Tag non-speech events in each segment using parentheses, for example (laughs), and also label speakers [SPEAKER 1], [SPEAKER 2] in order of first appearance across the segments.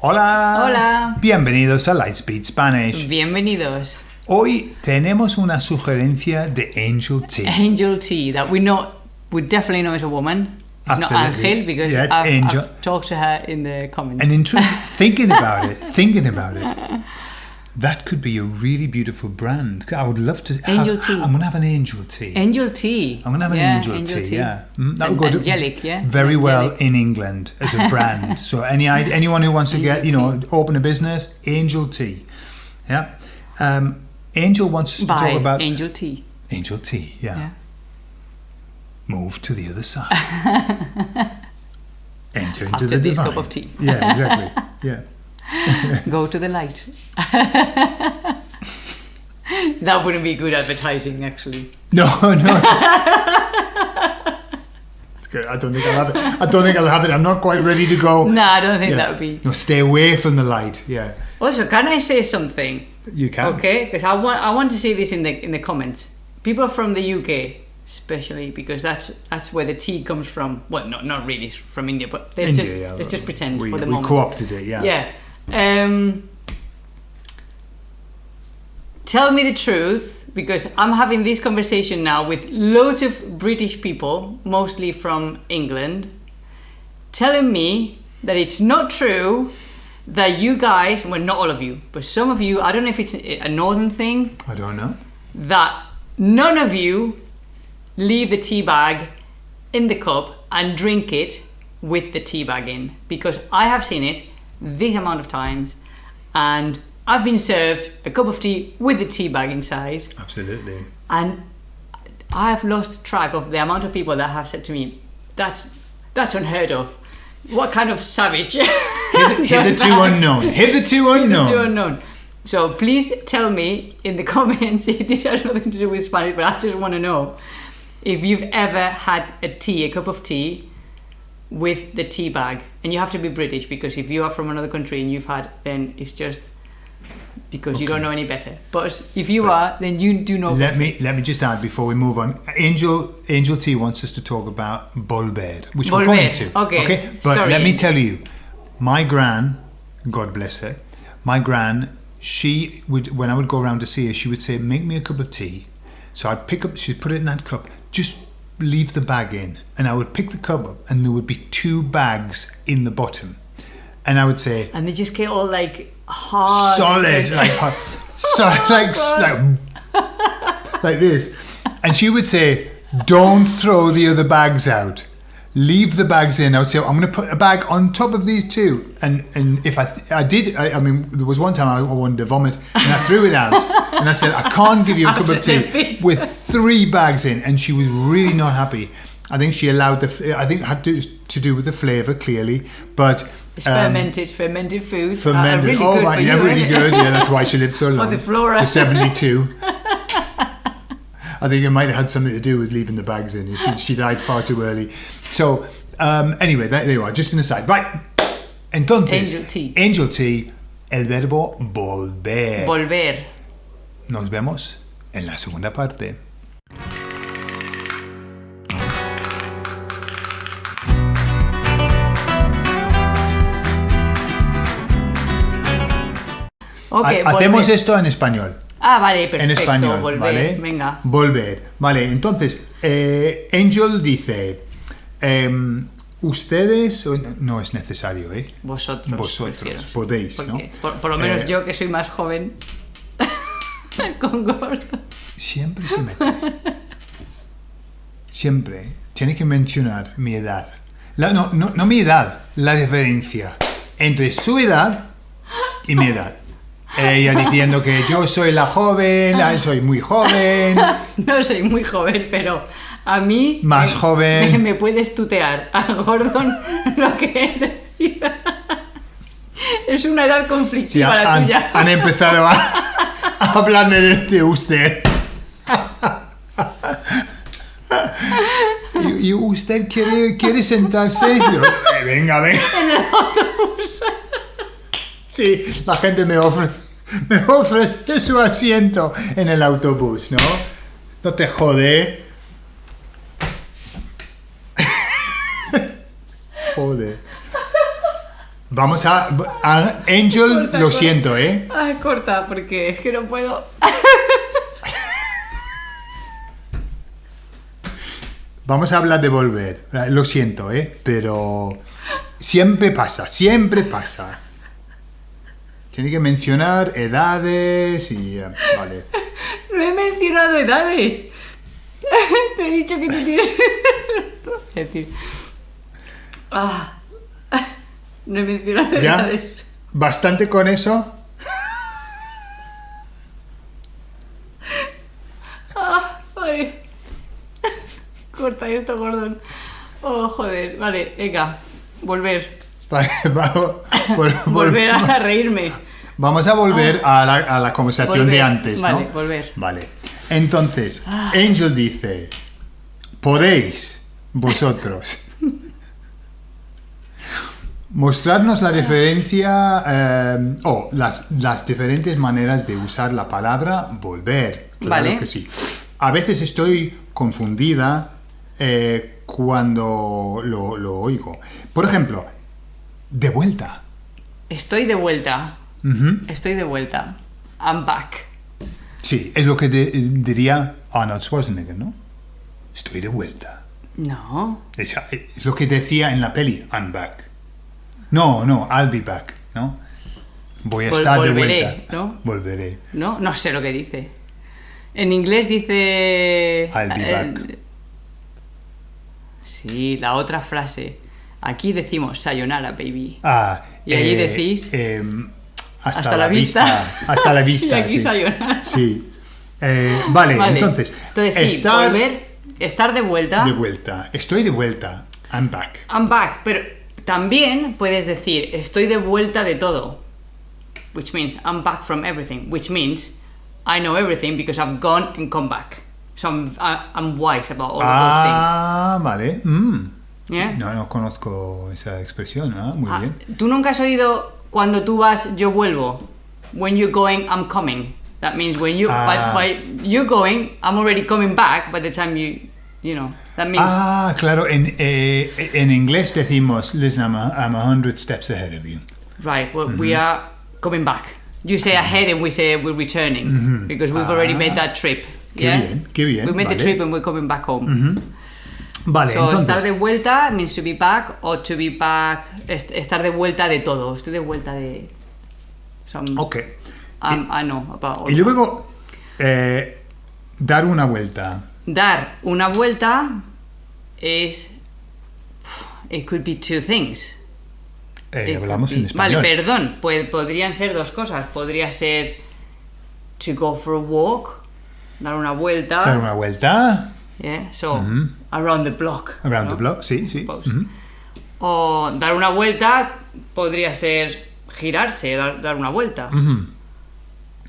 [SPEAKER 1] Hola.
[SPEAKER 2] Hola.
[SPEAKER 1] Bienvenidos a Lightspeed Spanish.
[SPEAKER 2] Bienvenidos.
[SPEAKER 1] Hoy tenemos una sugerencia de Angel T.
[SPEAKER 2] Angel T, that we know, we definitely know is a woman. It's not
[SPEAKER 1] Absolutely.
[SPEAKER 2] Angel because
[SPEAKER 1] Yeah, it's
[SPEAKER 2] I've,
[SPEAKER 1] Angel.
[SPEAKER 2] I've talked to her in the comments.
[SPEAKER 1] And in truth, thinking about it, (laughs) thinking about it, that could be a really beautiful brand. I would love to. Have,
[SPEAKER 2] Angel tea.
[SPEAKER 1] I'm gonna have an Angel Tea.
[SPEAKER 2] Angel tea.
[SPEAKER 1] I'm gonna have an
[SPEAKER 2] yeah,
[SPEAKER 1] Angel, Tea. Yeah, Mm, that would go to-
[SPEAKER 2] angelic, yeah.
[SPEAKER 1] very well in England as a brand. (laughs) so any anyone who wants to get you know open a business, Angel Tea. Yeah. Um, Angel wants us to talk about
[SPEAKER 2] Angel tea.
[SPEAKER 1] Angel Tea. Yeah.
[SPEAKER 2] Yeah.
[SPEAKER 1] Move to the other side. (laughs) Enter into
[SPEAKER 2] After
[SPEAKER 1] the
[SPEAKER 2] this
[SPEAKER 1] divine.
[SPEAKER 2] cup of tea.
[SPEAKER 1] Yeah, exactly. (laughs) Yeah. (laughs)
[SPEAKER 2] Go to the light. (laughs) that wouldn't be good advertising, actually. (laughs)
[SPEAKER 1] No, no. It's good. I don't think I'll have it. I don't think I'll have it. I'm not quite ready to go.
[SPEAKER 2] No, I don't think
[SPEAKER 1] Yeah.
[SPEAKER 2] that would be.
[SPEAKER 1] No, stay away from the light. Yeah,
[SPEAKER 2] Also, can I say something?
[SPEAKER 1] you can.
[SPEAKER 2] Okay, because I want I want to see this in the in the comments. People from the UK, especially because that's that's where the tea comes from. Well, not not really from India, but let's
[SPEAKER 1] India,
[SPEAKER 2] just
[SPEAKER 1] yeah.
[SPEAKER 2] let's just pretend
[SPEAKER 1] we,
[SPEAKER 2] for the
[SPEAKER 1] we
[SPEAKER 2] moment.
[SPEAKER 1] co-opted it. Yeah.
[SPEAKER 2] Yeah. Um, tell me the truth because I'm having this conversation now with loads of British people, mostly from England, telling me that it's not true that you guys, well, not all of you, but some of you, I don't know if it's a northern thing,
[SPEAKER 1] I don't know.
[SPEAKER 2] that none of you leave the tea bag in the cup and drink it with the tea bag in because I have seen it this amount of times and I've been served a cup of tea with a tea bag inside
[SPEAKER 1] Absolutely.
[SPEAKER 2] and I have lost track of the amount of people that have said to me that's that's unheard of what kind of savage
[SPEAKER 1] Hitherto
[SPEAKER 2] does that?"
[SPEAKER 1] unknown. Hitherto unknown.
[SPEAKER 2] unknown. So please tell me in the (laughs) comments if this has nothing to do with Spanish, but I just want to know if you've ever had a tea, a cup of tea, with the tea bag. And you have to be British because if you are from another country and you've had, then it's just because you don't know any better. But if you are, then you do know.
[SPEAKER 1] Let
[SPEAKER 2] better.
[SPEAKER 1] me let me just add before we move on. Angel Angel T wants us to talk about Bolbed, which we're going to.
[SPEAKER 2] Okay. okay.
[SPEAKER 1] But
[SPEAKER 2] Sorry.
[SPEAKER 1] let me tell you, my gran, God bless her, my gran, she would when I would go around to see her, she would say, "Make me a cup of tea." So I'd pick up, she'd put it in that cup, just leave the bag in, and I would pick the cup up, and there would be two bags in the bottom, and I would say,
[SPEAKER 2] And they just get all like hard.
[SPEAKER 1] solid, like hot- (laughs) so, oh, (laughs) like like like this. And she would say, "Don't throw the other bags out. Leave the bags in." I would say, "I'm going to put a bag on top of these two. And and if I I did, I, I mean, there was one time I wanted to vomit, and I threw it out, and I said, "I can't give you a (laughs) cup of tea with three bags in." And she was really not happy. I think she allowed the. I think it had to to do with the flavour clearly, but.
[SPEAKER 2] It's
[SPEAKER 1] um,
[SPEAKER 2] fermented, fermented foods. are
[SPEAKER 1] Fermented.
[SPEAKER 2] really
[SPEAKER 1] oh,
[SPEAKER 2] good
[SPEAKER 1] right,
[SPEAKER 2] for
[SPEAKER 1] yeah, really good. Yeah, that's why she lived so long. (laughs)
[SPEAKER 2] For the flora.
[SPEAKER 1] To 72. (laughs) I think it might have had something to do with leaving the bags in. She, she died far too early. So, um, anyway, there, you are, just an aside. Right. Entonces,
[SPEAKER 2] Angel tea.
[SPEAKER 1] Angel tea, el verbo volver.
[SPEAKER 2] Volver.
[SPEAKER 1] Nos vemos en la segunda parte.
[SPEAKER 2] Ok,
[SPEAKER 1] Ha- Hacemos
[SPEAKER 2] volver.
[SPEAKER 1] esto en español.
[SPEAKER 2] Ah, vale, perfecto.
[SPEAKER 1] en español,
[SPEAKER 2] volver.
[SPEAKER 1] ¿vale?
[SPEAKER 2] Venga.
[SPEAKER 1] Volver. Vale, entonces, eh, Angel dice, em, ustedes, no es necesario, ¿eh?
[SPEAKER 2] Vosotros.
[SPEAKER 1] Vosotros,
[SPEAKER 2] prefiero.
[SPEAKER 1] podéis,
[SPEAKER 2] Porque
[SPEAKER 1] ¿no?
[SPEAKER 2] Por, por lo menos
[SPEAKER 1] Eh,
[SPEAKER 2] yo que soy más joven. (laughs) con gordo.
[SPEAKER 1] Siempre se mete. Siempre. Tiene que mencionar mi edad. La- no, no, no mi edad, la diferencia entre su edad y mi edad. Ella diciendo que yo soy la joven, ah, soy muy joven. (laughs)
[SPEAKER 2] No soy muy joven, pero a mí.
[SPEAKER 1] Más
[SPEAKER 2] me-
[SPEAKER 1] joven.
[SPEAKER 2] Me, me puedes tutear. A Gordon (laughs) lo que decida. Es una edad
[SPEAKER 1] Sí,
[SPEAKER 2] conflictiva la
[SPEAKER 1] han,
[SPEAKER 2] tuya.
[SPEAKER 1] han empezado a, a hablarme de, de usted. (laughs) ¿Y, y usted quiere, quiere sentarse? Yo, "Eh, venga, venga.
[SPEAKER 2] En el autobús.
[SPEAKER 1] Sí, la gente me ofrece, (laughs) me ofrece su asiento en el autobús, ¿no? No te jode. (laughs) Joder. Vamos a, a- Angel,
[SPEAKER 2] Corta,
[SPEAKER 1] lo
[SPEAKER 2] corta.
[SPEAKER 1] siento, ¿eh?
[SPEAKER 2] Ay, corta, porque es que no puedo.
[SPEAKER 1] Vamos a hablar de volver. Lo siento, ¿eh? Pero siempre pasa, siempre pasa. Tiene que mencionar edades y... eh, vale. (laughs)
[SPEAKER 2] No he mencionado edades. (laughs) No he dicho que tú tienes. (laughs) Es decir. Ah. No he mencionado
[SPEAKER 1] ¿Ya?
[SPEAKER 2] edades.
[SPEAKER 1] Bastante con eso.
[SPEAKER 2] Ah, vale. Corta esto, Gordon. Oh, joder. Vale, venga. Volver. (laughs)
[SPEAKER 1] Vamos, vol- (laughs) vol-
[SPEAKER 2] Volver a reírme.
[SPEAKER 1] Vamos a volver a, la, a la conversación de antes, ¿no?
[SPEAKER 2] Vale, volver.
[SPEAKER 1] Vale. Entonces, Angel dice, podéis vosotros (laughs) mostrarnos la diferencia eh, o las, las diferentes maneras de usar la palabra volver. Claro
[SPEAKER 2] Vale.
[SPEAKER 1] que sí. A veces estoy confundida eh, cuando lo, lo oigo. Por ejemplo, de vuelta.
[SPEAKER 2] Estoy de vuelta. Estoy de vuelta. I'm back.
[SPEAKER 1] Sí, es lo que de- diría Arnold Schwarzenegger, ¿no? Estoy de vuelta.
[SPEAKER 2] No.
[SPEAKER 1] Es, es lo que decía en la peli, I'm back. No, no, I'll be back, ¿no? Voy a
[SPEAKER 2] Vol-
[SPEAKER 1] estar de vuelta.
[SPEAKER 2] ¿no?
[SPEAKER 1] Volveré.
[SPEAKER 2] No, no sé lo que dice. En inglés dice.
[SPEAKER 1] I'll be
[SPEAKER 2] eh,
[SPEAKER 1] back.
[SPEAKER 2] Sí, la otra frase. Aquí decimos sayonara, baby.
[SPEAKER 1] Ah,
[SPEAKER 2] Y allí decís,
[SPEAKER 1] em, hasta,
[SPEAKER 2] hasta
[SPEAKER 1] la,
[SPEAKER 2] la
[SPEAKER 1] vista.
[SPEAKER 2] vista. (laughs)
[SPEAKER 1] Hasta la vista. (laughs)
[SPEAKER 2] Y aquí
[SPEAKER 1] sí.
[SPEAKER 2] sayonara.
[SPEAKER 1] Sí. Eh, vale,
[SPEAKER 2] Vale.
[SPEAKER 1] entonces.
[SPEAKER 2] Entonces, sí,
[SPEAKER 1] estar
[SPEAKER 2] volver, estar de vuelta.
[SPEAKER 1] de vuelta. Estoy de vuelta. I'm back.
[SPEAKER 2] I'm back, pero también puedes decir estoy de vuelta de todo. Which means I'm back from everything. Which means I know everything because I've gone and come back. So I'm, I'm wise about all of
[SPEAKER 1] Ah, vale. Mm.
[SPEAKER 2] Yeah?
[SPEAKER 1] No, no conozco esa expresión. Ah, muy
[SPEAKER 2] Ah,
[SPEAKER 1] bien.
[SPEAKER 2] ¿Tú nunca has oído cuando tú vas, yo vuelvo? When you're going, I'm coming. That means when you,
[SPEAKER 1] Ah.
[SPEAKER 2] by, by you going, I'm already coming back by the time you, you know. That means,
[SPEAKER 1] Ah, claro, en, eh, en inglés decimos, listen, I'm a, I'm a hundred steps ahead of you.
[SPEAKER 2] right, well, we are coming back. You say ahead and we say we're returning because we've already made that trip.
[SPEAKER 1] Qué
[SPEAKER 2] yeah?
[SPEAKER 1] bien, qué bien,
[SPEAKER 2] We made the
[SPEAKER 1] vale.
[SPEAKER 2] trip and we're coming back home.
[SPEAKER 1] Vale,
[SPEAKER 2] So, estar
[SPEAKER 1] entonces,
[SPEAKER 2] de vuelta means to be back or to be back, est- estar de vuelta de todo. Estoy de vuelta de. Some,
[SPEAKER 1] ok.
[SPEAKER 2] I know about all
[SPEAKER 1] Y luego, eh, dar una vuelta.
[SPEAKER 2] Dar una vuelta es. It could be two things.
[SPEAKER 1] Eh, hablamos en español.
[SPEAKER 2] Vale, perdón. Pues podrían ser dos cosas. Podría ser to go for a walk, dar una vuelta.
[SPEAKER 1] Dar una vuelta,
[SPEAKER 2] yeah, so around the block.
[SPEAKER 1] around
[SPEAKER 2] ¿no?
[SPEAKER 1] the block, sí, sí.
[SPEAKER 2] O dar una vuelta podría ser girarse, dar, dar una vuelta.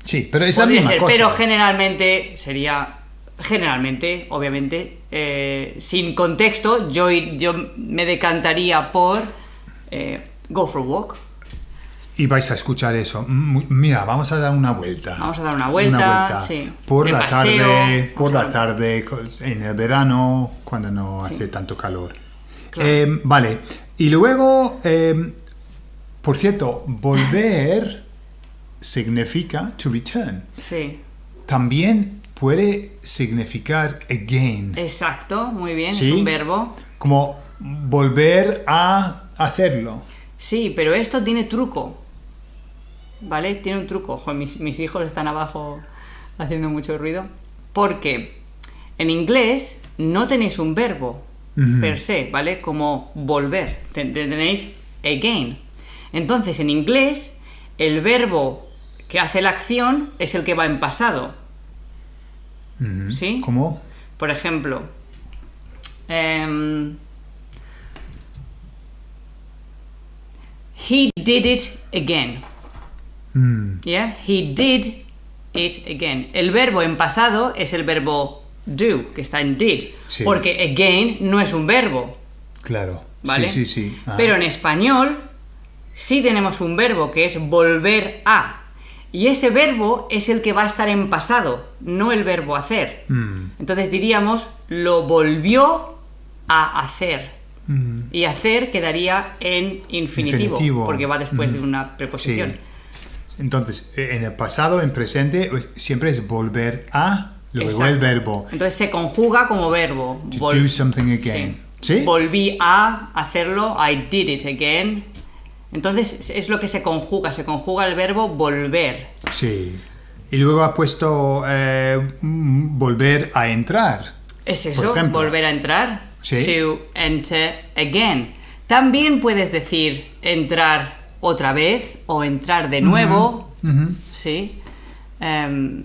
[SPEAKER 1] Sí, pero es la
[SPEAKER 2] Podría
[SPEAKER 1] misma
[SPEAKER 2] ser,
[SPEAKER 1] cosa.
[SPEAKER 2] pero generalmente sería. Generalmente, obviamente, eh, sin contexto, yo, yo me decantaría por eh, go for a walk.
[SPEAKER 1] Y vais a escuchar eso. Mm, Mira, vamos a dar una vuelta.
[SPEAKER 2] Vamos a dar una vuelta, sí.
[SPEAKER 1] Por
[SPEAKER 2] De
[SPEAKER 1] la
[SPEAKER 2] paseo,
[SPEAKER 1] tarde, por la tarde, en el verano, cuando no
[SPEAKER 2] Sí.
[SPEAKER 1] hace tanto calor.
[SPEAKER 2] Claro.
[SPEAKER 1] Eh, vale. Y luego, eh, por cierto, volver (laughs) significa to return.
[SPEAKER 2] Sí,
[SPEAKER 1] También puede significar again,
[SPEAKER 2] exacto, muy bien,
[SPEAKER 1] Sí.
[SPEAKER 2] es un verbo.
[SPEAKER 1] como volver a hacerlo.
[SPEAKER 2] Sí, pero esto tiene truco. ¿Vale? Tiene un truco. Ojo, mis, mis hijos están abajo haciendo mucho ruido. Porque en inglés no tenéis un verbo per se, ¿vale? Como volver. Ten- Tenéis again. Entonces, en inglés, el verbo que hace la acción es el que va en pasado. ¿Sí?
[SPEAKER 1] ¿Cómo?
[SPEAKER 2] Por ejemplo, em, he did it again.
[SPEAKER 1] Mm,
[SPEAKER 2] Yeah, he did it again. El verbo en pasado es el verbo do, que está en did,
[SPEAKER 1] Sí.
[SPEAKER 2] porque again no es un verbo,
[SPEAKER 1] claro.
[SPEAKER 2] ¿vale?
[SPEAKER 1] Sí, sí, sí. Ah.
[SPEAKER 2] Pero en español sí tenemos un verbo que es volver a. Y ese verbo es el que va a estar en pasado, no el verbo hacer.
[SPEAKER 1] Mm,
[SPEAKER 2] Entonces diríamos, lo volvió a hacer. Y hacer quedaría en infinitivo,
[SPEAKER 1] Infinitivo.
[SPEAKER 2] porque va después de una preposición.
[SPEAKER 1] Sí. Entonces, eh, en el pasado, en presente, pues, siempre es volver a, luego
[SPEAKER 2] Exacto.
[SPEAKER 1] el verbo.
[SPEAKER 2] Entonces se conjuga como verbo.
[SPEAKER 1] To
[SPEAKER 2] Vol-
[SPEAKER 1] do something again. ¿Sí?
[SPEAKER 2] Volví a hacerlo, I did it again. Entonces es lo que se conjuga, se conjuga el verbo volver.
[SPEAKER 1] Sí. Y luego ha puesto eh, volver a entrar.
[SPEAKER 2] Es eso, volver a entrar.
[SPEAKER 1] Sí.
[SPEAKER 2] To enter again. También puedes decir entrar otra vez o entrar de nuevo. Sí. Em,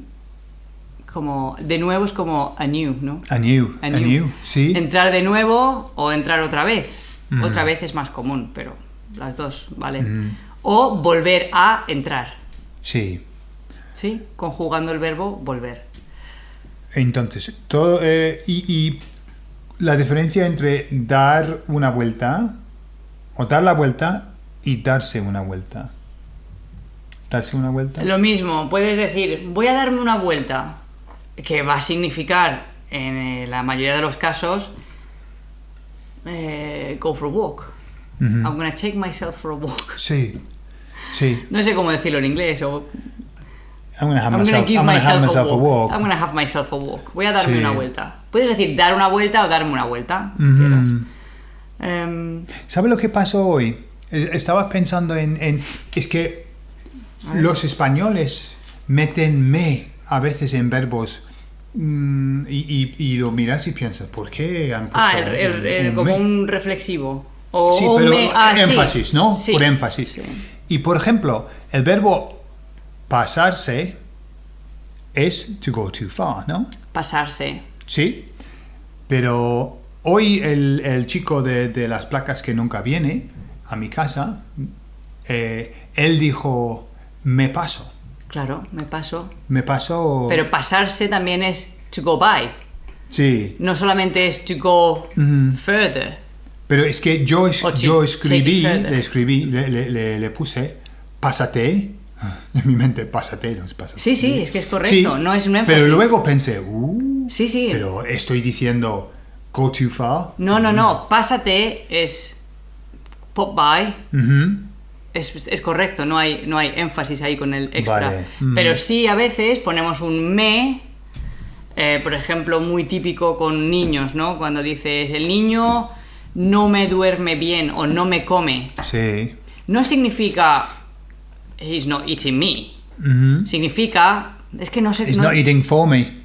[SPEAKER 2] como de nuevo es como anew, ¿no?
[SPEAKER 1] Anew.
[SPEAKER 2] Anew.
[SPEAKER 1] Anew, sí.
[SPEAKER 2] Entrar de nuevo o entrar otra vez. Otra vez es más común, pero las dos, ¿vale? O volver a entrar,
[SPEAKER 1] Sí.
[SPEAKER 2] ¿sí? Conjugando el verbo volver.
[SPEAKER 1] Entonces, todo, eh, y, y la diferencia entre dar una vuelta, o dar la vuelta, y darse una vuelta. Darse una vuelta.
[SPEAKER 2] Lo mismo, puedes decir, voy a darme una vuelta, que va a significar, en eh, la mayoría de los casos, eh, go for a walk. I'm gonna take myself for a walk.
[SPEAKER 1] Sí. Sí.
[SPEAKER 2] No sé cómo decirlo en inglés, o
[SPEAKER 1] I'm gonna have
[SPEAKER 2] I'm gonna
[SPEAKER 1] myself,
[SPEAKER 2] give
[SPEAKER 1] I'm gonna have
[SPEAKER 2] myself,
[SPEAKER 1] myself
[SPEAKER 2] a, walk. I'm gonna have myself a walk. Voy a darme
[SPEAKER 1] Sí.
[SPEAKER 2] una vuelta. Puedes decir dar una vuelta o darme una vuelta.
[SPEAKER 1] Ujú.
[SPEAKER 2] quieras. Em,
[SPEAKER 1] ¿Sabe lo que pasó hoy? Eh, Estaba pensando en, en- Es que los españoles meten me a veces en verbos mm, y, y- y lo miras y piensas, ¿por qué han puesto
[SPEAKER 2] ah, el- el- el-
[SPEAKER 1] un
[SPEAKER 2] como
[SPEAKER 1] me?
[SPEAKER 2] un reflexivo. O
[SPEAKER 1] Sí,
[SPEAKER 2] o
[SPEAKER 1] pero
[SPEAKER 2] me- ah, sí.
[SPEAKER 1] énfasis, ¿no?
[SPEAKER 2] Sí.
[SPEAKER 1] Por énfasis. Y por ejemplo, el verbo pasarse es to go too far, ¿no?
[SPEAKER 2] Pasarse.
[SPEAKER 1] Sí. Pero hoy el, el chico de, de las placas que nunca viene a mi casa, eh, él dijo, me paso.
[SPEAKER 2] Claro, me paso.
[SPEAKER 1] Me paso...
[SPEAKER 2] Pero pasarse también es to go by.
[SPEAKER 1] Sí.
[SPEAKER 2] No solamente es to go further.
[SPEAKER 1] Pero es que yo, es- yo escribí, le escribí, le, le- le- le puse, pásate. (laughs) En mi mente, pásate, no es pásate.
[SPEAKER 2] Sí, sí, es que es correcto, no es un énfasis.
[SPEAKER 1] Pero luego pensé, uh,
[SPEAKER 2] Sí, sí.
[SPEAKER 1] pero estoy diciendo, go too far.
[SPEAKER 2] No, no, no. Pásate es pop by. Es, es correcto, no hay, no hay énfasis ahí con el extra.
[SPEAKER 1] Vale, mm.
[SPEAKER 2] Pero sí a veces ponemos un me, eh, por ejemplo, muy típico con niños, ¿no? Cuando dices, el niño no me duerme bien o no me come.
[SPEAKER 1] Sí.
[SPEAKER 2] No significa, he's not eating me. Significa, es que no sé...
[SPEAKER 1] He's
[SPEAKER 2] no-
[SPEAKER 1] not eating for me.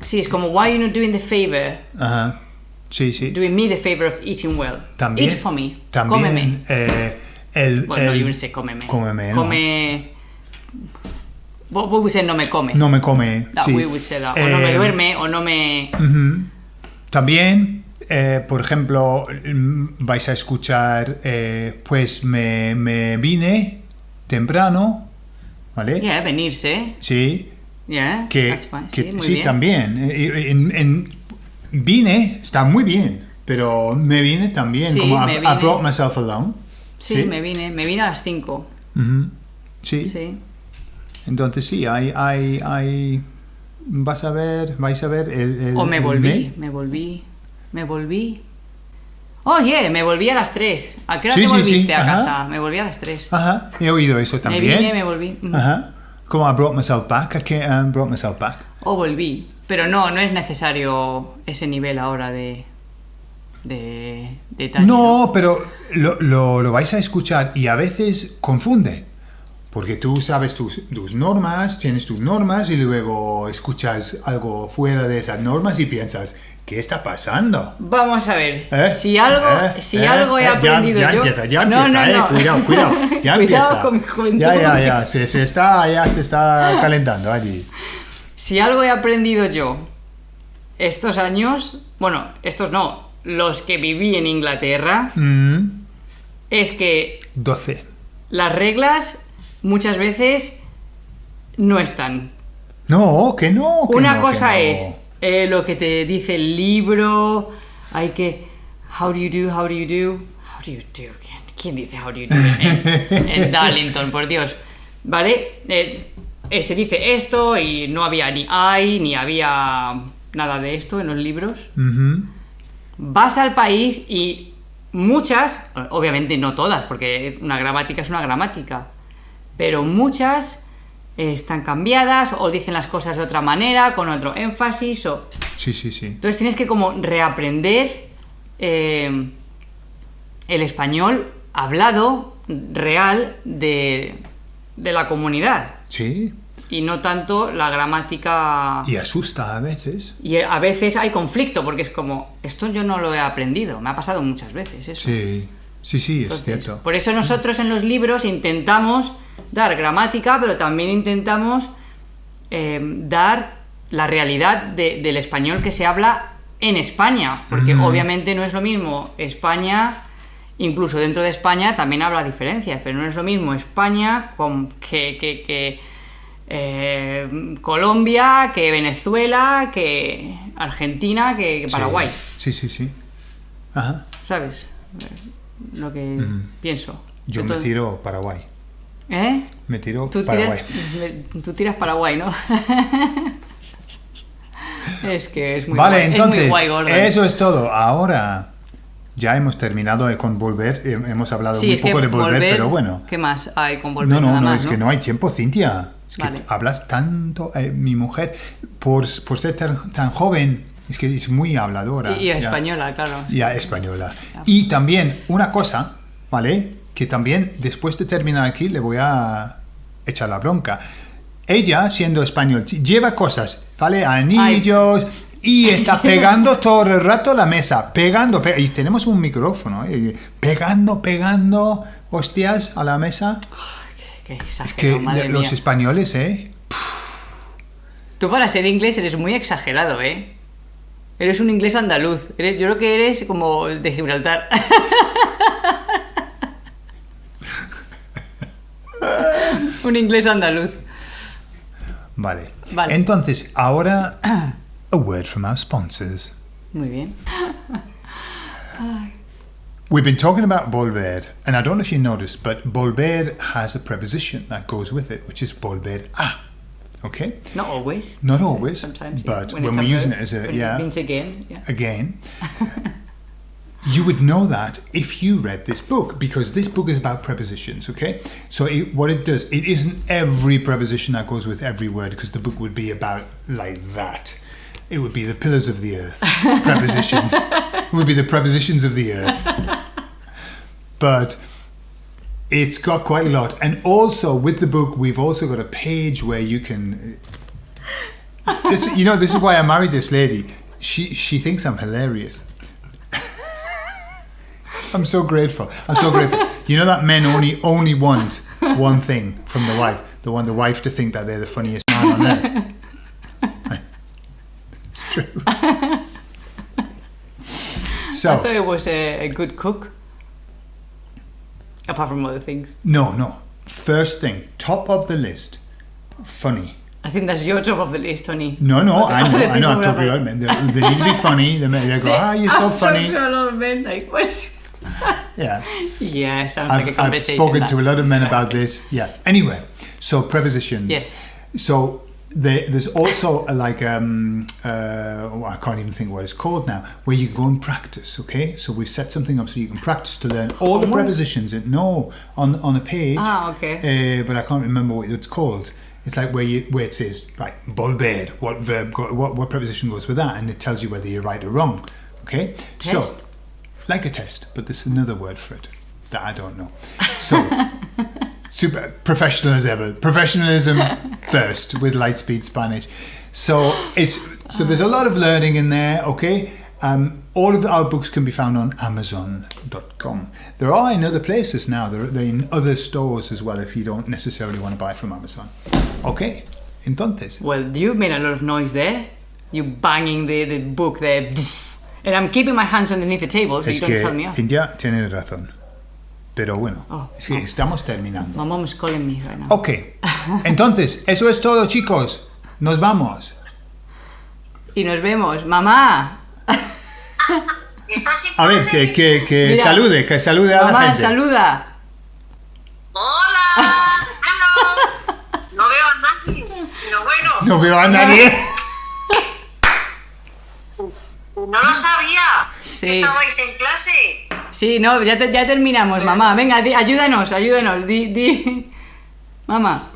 [SPEAKER 2] sí, es como, why are you not doing the favor?
[SPEAKER 1] Ajá. Sí, sí.
[SPEAKER 2] Doing me the favor of eating well.
[SPEAKER 1] También.
[SPEAKER 2] Eat for me.
[SPEAKER 1] También.
[SPEAKER 2] Cómeme.
[SPEAKER 1] eh, el,
[SPEAKER 2] Bueno,
[SPEAKER 1] el-
[SPEAKER 2] yo no sé, cómeme.
[SPEAKER 1] Cómeme, ¿no?
[SPEAKER 2] Come. What we say no me come.
[SPEAKER 1] No me come.
[SPEAKER 2] That
[SPEAKER 1] sí.
[SPEAKER 2] we would say that. O no me
[SPEAKER 1] Eh,
[SPEAKER 2] duerme, o no me.
[SPEAKER 1] Ujú. También, eh, por ejemplo, vais a escuchar, eh, pues me, me vine temprano, ¿vale?
[SPEAKER 2] Yeah, venirse.
[SPEAKER 1] Sí,
[SPEAKER 2] Yeah,
[SPEAKER 1] que,
[SPEAKER 2] that's fine.
[SPEAKER 1] que-
[SPEAKER 2] sí, muy
[SPEAKER 1] sí, también. Eh, En, en- vine está muy bien, pero me vine también,
[SPEAKER 2] Sí,
[SPEAKER 1] como
[SPEAKER 2] me
[SPEAKER 1] I, I
[SPEAKER 2] vine.
[SPEAKER 1] brought myself along.
[SPEAKER 2] Sí, me vine. Me vine a las 5.
[SPEAKER 1] Ujú. sí.
[SPEAKER 2] Sí.
[SPEAKER 1] entonces sí, hay, hay, hay, vas a ver, vais a ver el... el-
[SPEAKER 2] O me
[SPEAKER 1] el
[SPEAKER 2] volví. Me volví. Me volví. Oye, me volví a las 3. ¿A qué hora
[SPEAKER 1] Sí,
[SPEAKER 2] te
[SPEAKER 1] sí, sí,
[SPEAKER 2] volviste a
[SPEAKER 1] ajá.
[SPEAKER 2] casa? Me volví a las 3.
[SPEAKER 1] Ajá, he oído eso
[SPEAKER 2] me
[SPEAKER 1] también.
[SPEAKER 2] vine, me volví.
[SPEAKER 1] Ajá. Como I brought myself back, I can't, um, brought myself back.
[SPEAKER 2] O volví. Pero no, no es necesario ese nivel ahora de. de. detalle.
[SPEAKER 1] No, pero lo, lo- lo vais a escuchar y a veces confunde. Porque tú sabes tus, tus normas, tienes tus normas y luego escuchas algo fuera de esas normas y piensas, ¿qué está pasando?
[SPEAKER 2] Vamos a ver.
[SPEAKER 1] ¿Eh?
[SPEAKER 2] Si algo,
[SPEAKER 1] ¿Eh?
[SPEAKER 2] si
[SPEAKER 1] ¿Eh?
[SPEAKER 2] algo he
[SPEAKER 1] ¿Eh? Ya-
[SPEAKER 2] aprendido
[SPEAKER 1] ya,
[SPEAKER 2] yo.
[SPEAKER 1] empieza, ya
[SPEAKER 2] no,
[SPEAKER 1] empieza,
[SPEAKER 2] no, no.
[SPEAKER 1] Cuidado, cuidado. (laughs) Ya
[SPEAKER 2] Cuidado
[SPEAKER 1] empieza.
[SPEAKER 2] con mi juventud.
[SPEAKER 1] Ya, ya, ya. Se, se está, ya se está calentando allí.
[SPEAKER 2] Si algo he aprendido yo estos años, bueno, estos no, los que viví en Inglaterra,
[SPEAKER 1] Mm,
[SPEAKER 2] es que
[SPEAKER 1] 12.
[SPEAKER 2] las reglas muchas veces no están.
[SPEAKER 1] No, que no. que
[SPEAKER 2] Una
[SPEAKER 1] no,
[SPEAKER 2] cosa
[SPEAKER 1] que no.
[SPEAKER 2] es eh, lo que te dice el libro, hay que... How do you do? How do you do? How do you do? ¿Quién, quién dice how do you do en, en (laughs) Darlington, por Dios? ¿Vale? Eh, eh, se dice esto y no había ni hay, ni había nada de esto en los libros. Vas al país y muchas, obviamente no todas, porque una gramática es una gramática, pero muchas eh, están cambiadas o dicen las cosas de otra manera, con otro énfasis o...
[SPEAKER 1] Sí, sí, sí.
[SPEAKER 2] Entonces tienes que como reaprender eh, el español hablado real de, de la comunidad
[SPEAKER 1] Sí.
[SPEAKER 2] Y no tanto la gramática...
[SPEAKER 1] Y asusta a veces.
[SPEAKER 2] Y a veces hay conflicto porque es como, esto yo no lo he aprendido, me ha pasado muchas veces eso.
[SPEAKER 1] Sí, sí, sí, es cierto.
[SPEAKER 2] Por eso nosotros en los libros intentamos dar gramática, pero también intentamos eh, dar la realidad de- del español que se habla en España, porque obviamente no es lo mismo España, incluso dentro de España también habrá diferencias, pero no es lo mismo España con, que, que- que, eh, Colombia, que Venezuela, que Argentina, que, que Paraguay,
[SPEAKER 1] Sí, sí, sí. Ajá.
[SPEAKER 2] ¿sabes? Lo que pienso.
[SPEAKER 1] Yo
[SPEAKER 2] Entonces-
[SPEAKER 1] me tiro Paraguay.
[SPEAKER 2] ¿Eh?
[SPEAKER 1] Me tiro
[SPEAKER 2] Tú
[SPEAKER 1] Paraguay.
[SPEAKER 2] tiras, me- tú tiras Paraguay, ¿no? (laughs) es que es muy
[SPEAKER 1] Vale,
[SPEAKER 2] guay, es
[SPEAKER 1] entonces,
[SPEAKER 2] muy guay, Gordon.
[SPEAKER 1] eso es todo. Ahora ya hemos terminado de- con volver. eh, Hemos hablado
[SPEAKER 2] Sí, es
[SPEAKER 1] poco de volver, pero bueno.
[SPEAKER 2] ¿Qué más hay con volver?
[SPEAKER 1] No, no,
[SPEAKER 2] Nada
[SPEAKER 1] no,
[SPEAKER 2] más,
[SPEAKER 1] es que no hay tiempo, Cintia. Es que
[SPEAKER 2] Vale.
[SPEAKER 1] hablas tanto. eh, mi mujer, por, por ser tan, tan joven, es que es muy habladora.
[SPEAKER 2] Y, y
[SPEAKER 1] ya.
[SPEAKER 2] española, claro.
[SPEAKER 1] Ya, española. Y también una cosa, ¿vale? Que también después de terminar aquí le voy a echar la bronca. Ella, siendo español, lleva cosas, ¿vale? Anillos. Y (laughs) está pegando todo el rato la mesa, pegando, pe- y tenemos un micrófono, ¿eh? pegando, pegando, hostias, a la mesa.
[SPEAKER 2] Qué
[SPEAKER 1] Es que
[SPEAKER 2] madre
[SPEAKER 1] los
[SPEAKER 2] mía.
[SPEAKER 1] españoles, ¿eh?
[SPEAKER 2] Tú para ser inglés eres muy exagerado, ¿eh? Eres un inglés andaluz. Eres, yo creo que eres como de Gibraltar. (laughs) un inglés andaluz.
[SPEAKER 1] Vale.
[SPEAKER 2] Vale.
[SPEAKER 1] Entonces, ahora, a word from our sponsors.
[SPEAKER 2] Muy bien. (laughs)
[SPEAKER 1] We've been talking about volver, and I don't know if you noticed, but volver has a preposition that goes with it, which is volver a. Okay?
[SPEAKER 2] Not always.
[SPEAKER 1] Not always,
[SPEAKER 2] Sometimes, yeah.
[SPEAKER 1] but
[SPEAKER 2] When
[SPEAKER 1] when, we're using it as a, yeah,
[SPEAKER 2] means again. Yeah.
[SPEAKER 1] again, (laughs) you would know that if you read this book, because this book is about prepositions, okay? So it, what it does, it isn't every preposition that goes with every word, because the book would be about like that. It would be the pillars of the earth, (laughs) prepositions. it would be the prepositions of the earth. But it's got quite a lot. And also with the book, we've also got a page where you can. Uh, this, you know, this is why I married this lady. She she thinks I'm hilarious. (laughs) I'm so grateful. I'm so grateful. You know that men only only want one thing from the wife. They want the wife to think that they're the funniest man on earth. True. (laughs)
[SPEAKER 2] I thought it was a, a good cook. Apart from other things.
[SPEAKER 1] no, no. First thing, top of the list, funny.
[SPEAKER 2] I think that's your top of the list, honey.
[SPEAKER 1] No, no, I know, I know. I'm talking about men. They, they need to be funny. They, they go, ah, you're so
[SPEAKER 2] I've
[SPEAKER 1] funny.
[SPEAKER 2] talked to a lot of men, like, what's... (laughs)
[SPEAKER 1] Yeah.
[SPEAKER 2] Yeah, sounds like a
[SPEAKER 1] I've, I've spoken
[SPEAKER 2] that.
[SPEAKER 1] to a lot of men (laughs) about this. Yeah. Anyway, so prepositions.
[SPEAKER 2] Yes.
[SPEAKER 1] So there, there's also a, like um uh oh, I can't even think what it's called now, where you go and practice. Okay, so we've set something up so you can practice to learn all the prepositions. In, no, on on a page.
[SPEAKER 2] Ah, okay.
[SPEAKER 1] Uh, but I can't remember what it's called. It's like where you where it says like volver, what verb, go, what what preposition goes with that, and it tells you whether you're right or wrong. Okay,
[SPEAKER 2] Test?
[SPEAKER 1] so like a test, but there's another word for it that I don't know. So, (laughs) super professional as ever. Professionalism (laughs) first with Lightspeed Spanish. So it's so there's a lot of learning in there. Okay, um, all of our books can be found on Amazon.com. There are in other places now. They're, they're in other stores as well. If you don't necessarily want to buy from Amazon. Okay, entonces.
[SPEAKER 2] Well, you made a lot of noise there. You banging the, the book there. And I'm keeping my hands underneath the table so
[SPEAKER 1] Es
[SPEAKER 2] you don't
[SPEAKER 1] que
[SPEAKER 2] tell me off.
[SPEAKER 1] Cintia tiene razón. Pero bueno,
[SPEAKER 2] Oh,
[SPEAKER 1] es que estamos terminando.
[SPEAKER 2] Me right now.
[SPEAKER 1] Ok, (laughs) entonces, eso es todo chicos. Nos vamos.
[SPEAKER 2] Y nos vemos. ¡Mamá! (laughs)
[SPEAKER 3] ¿Estás sin
[SPEAKER 1] A ver, que, que, que
[SPEAKER 2] Mira.
[SPEAKER 1] salude, que salude a la
[SPEAKER 2] Mamá,
[SPEAKER 1] gente.
[SPEAKER 2] saluda.
[SPEAKER 3] ¡Hola! No veo a nadie. Pero bueno,
[SPEAKER 1] No veo a nadie.
[SPEAKER 3] no lo sabía.
[SPEAKER 2] Sí.
[SPEAKER 3] ¿Estabais en clase?
[SPEAKER 2] Sí, no, ya, te- ya terminamos, mamá. Venga, di- ayúdanos, ayúdanos. Di, di. Mamá,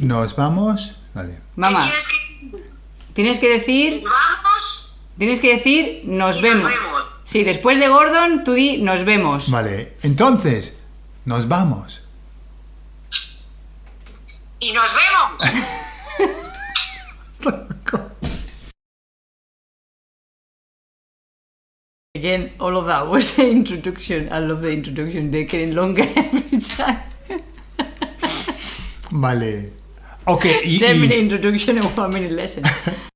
[SPEAKER 1] Nos vamos. Vale.
[SPEAKER 2] mamá.
[SPEAKER 3] ¿Qué tienes que
[SPEAKER 2] Tienes que decir,
[SPEAKER 3] Vamos
[SPEAKER 2] tienes que decir, nos
[SPEAKER 3] y
[SPEAKER 2] vemos.
[SPEAKER 3] nos vemos.
[SPEAKER 2] Sí, después de Gordon, tú di, nos vemos.
[SPEAKER 1] Vale. Entonces, nos vamos.
[SPEAKER 2] Again, all of that was the introduction. I love the introduction. They're getting longer (laughs) every time.
[SPEAKER 1] Vale. Ok, (laughs) y,
[SPEAKER 2] 10
[SPEAKER 1] y-
[SPEAKER 2] minute introduction and 1 minute lesson. (laughs)